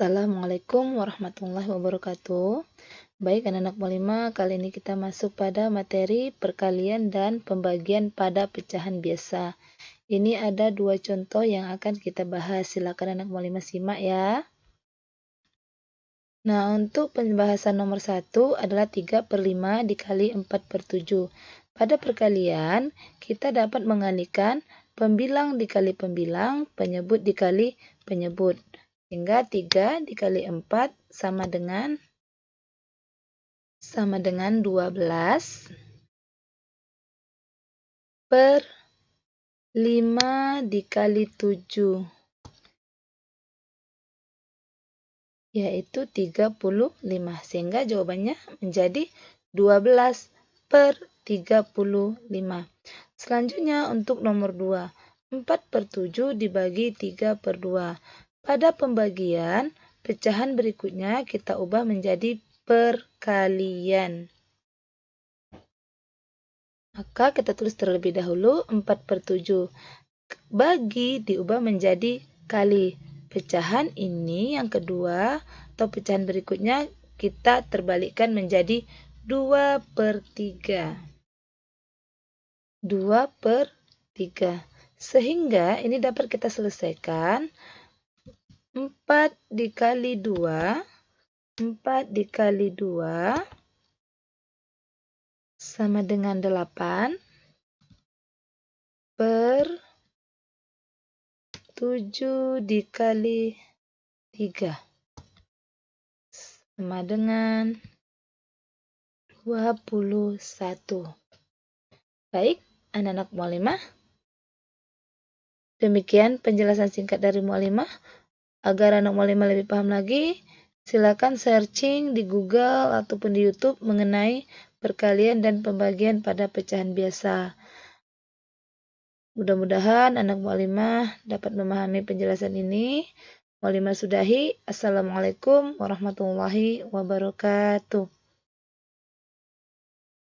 Assalamualaikum warahmatullahi wabarakatuh. Baik anak-anak Molima, kali ini kita masuk pada materi perkalian dan pembagian pada pecahan biasa. Ini ada dua contoh yang akan kita bahas. Silakan anak Molima simak ya. Nah, untuk pembahasan nomor satu adalah 3 per 5 dikali 4 per 7. Pada perkalian, kita dapat mengalihkan pembilang dikali pembilang, penyebut dikali penyebut. Sehingga 3 dikali 4 sama dengan sama dengan 12 per 5 dikali 7 yaitu 35 sehingga jawabannya menjadi 12 per 35 selanjutnya untuk nomor 2 4 per 7 dibagi 3 per 2 pada pembagian, pecahan berikutnya kita ubah menjadi perkalian. Maka kita tulis terlebih dahulu 4 per 7. Bagi diubah menjadi kali. Pecahan ini yang kedua atau pecahan berikutnya kita terbalikkan menjadi 2 per 3. 2 per 3. Sehingga ini dapat kita selesaikan 4 dikali 2, 4 dikali 2 sama dengan 8 per 7 dikali 3 sama dengan 21. Baik, anak-anak mualimah. Demikian penjelasan singkat dari mualimah. Agar anak mualimah lebih paham lagi, silakan searching di Google ataupun di YouTube mengenai perkalian dan pembagian pada pecahan biasa. Mudah-mudahan anak mualimah dapat memahami penjelasan ini. Mualimah sudahi. Assalamualaikum warahmatullahi wabarakatuh.